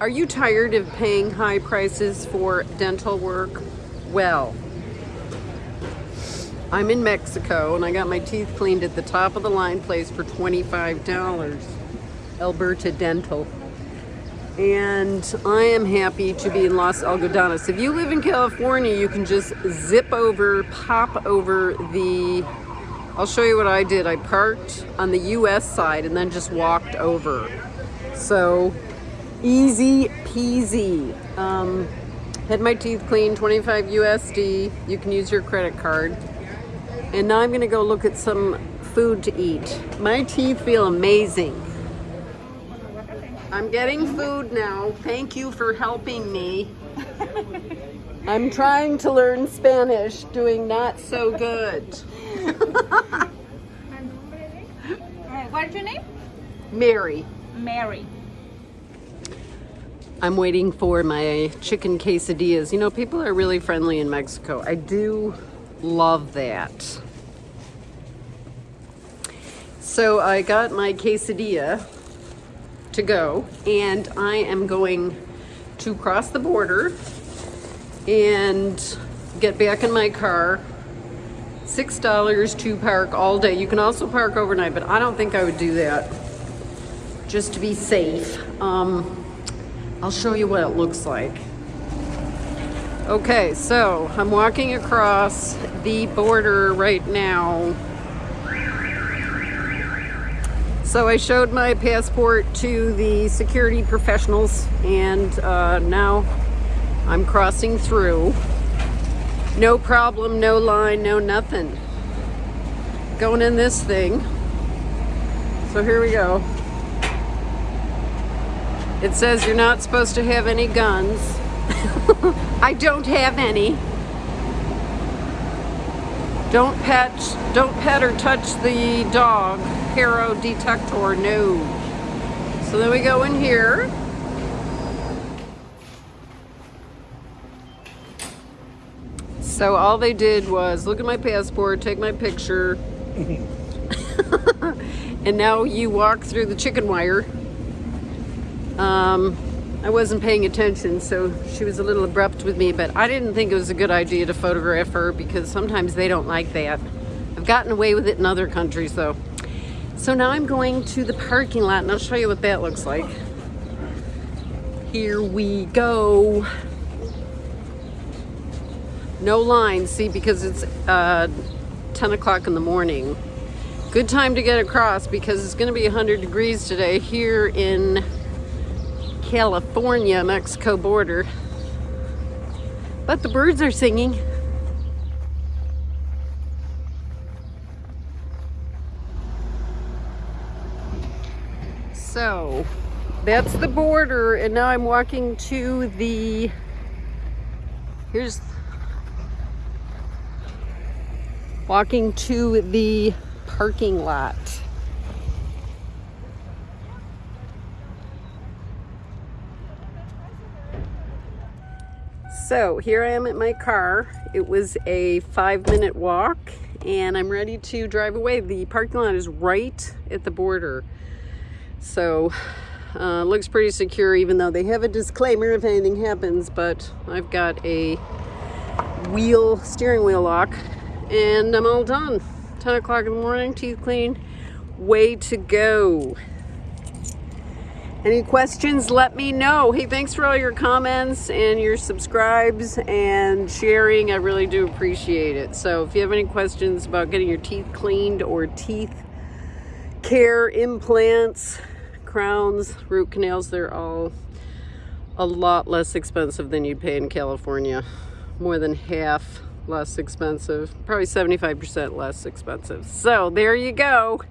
Are you tired of paying high prices for dental work? Well, I'm in Mexico and I got my teeth cleaned at the top of the line place for $25. Alberta Dental. And I am happy to be in Los Algodones. If you live in California, you can just zip over, pop over the, I'll show you what I did. I parked on the US side and then just walked over. So Easy peasy. Um, had my teeth cleaned, 25 USD. You can use your credit card. And now I'm gonna go look at some food to eat. My teeth feel amazing. I'm getting food now. Thank you for helping me. I'm trying to learn Spanish, doing not so good. What's your name? Mary. Mary. I'm waiting for my chicken quesadillas. You know, people are really friendly in Mexico. I do love that. So I got my quesadilla to go and I am going to cross the border and get back in my car. $6 to park all day. You can also park overnight, but I don't think I would do that just to be safe. Um, I'll show you what it looks like. Okay, so I'm walking across the border right now. So I showed my passport to the security professionals and uh, now I'm crossing through. No problem, no line, no nothing. Going in this thing. So here we go. It says you're not supposed to have any guns. I don't have any. Don't pet, don't pet or touch the dog. Hero detector, no. So then we go in here. So all they did was look at my passport, take my picture, and now you walk through the chicken wire um, I wasn't paying attention, so she was a little abrupt with me, but I didn't think it was a good idea to photograph her because sometimes they don't like that. I've gotten away with it in other countries though. So now I'm going to the parking lot and I'll show you what that looks like. Here we go. No line, see, because it's uh, 10 o'clock in the morning. Good time to get across because it's gonna be 100 degrees today here in California, Mexico border. But the birds are singing. So that's the border and now I'm walking to the here's walking to the parking lot So here I am at my car. It was a five minute walk and I'm ready to drive away. The parking lot is right at the border. So uh, looks pretty secure even though they have a disclaimer if anything happens, but I've got a wheel, steering wheel lock and I'm all done. 10 o'clock in the morning, teeth clean, way to go. Any questions, let me know. Hey, thanks for all your comments and your subscribes and sharing. I really do appreciate it. So if you have any questions about getting your teeth cleaned or teeth care, implants, crowns, root canals, they're all a lot less expensive than you'd pay in California. More than half less expensive, probably 75% less expensive. So there you go.